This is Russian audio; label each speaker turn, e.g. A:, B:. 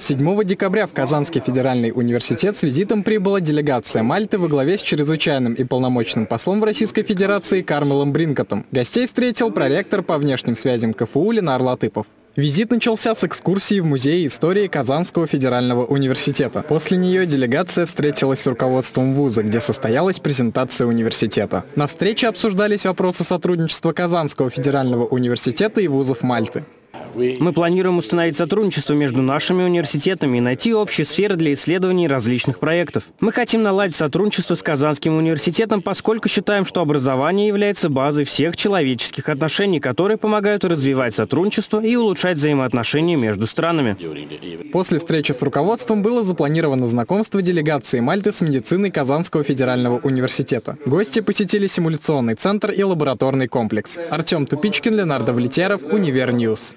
A: 7 декабря в Казанский федеральный университет с визитом прибыла делегация Мальты во главе с чрезвычайным и полномочным послом в Российской Федерации Кармелом Бринкотом. Гостей встретил проректор по внешним связям КФУ Ленар Латыпов. Визит начался с экскурсии в Музей истории Казанского федерального университета. После нее делегация встретилась с руководством вуза, где состоялась презентация университета. На встрече обсуждались вопросы сотрудничества Казанского федерального университета и вузов Мальты.
B: Мы планируем установить сотрудничество между нашими университетами и найти общие сферы для исследований различных проектов. Мы хотим наладить сотрудничество с Казанским университетом, поскольку считаем, что образование является базой всех человеческих отношений, которые помогают развивать сотрудничество и улучшать взаимоотношения между странами.
A: После встречи с руководством было запланировано знакомство делегации Мальты с медициной Казанского федерального университета. Гости посетили симуляционный центр и лабораторный комплекс. Артем Тупичкин, Ленар Давлетьяров, Универ News.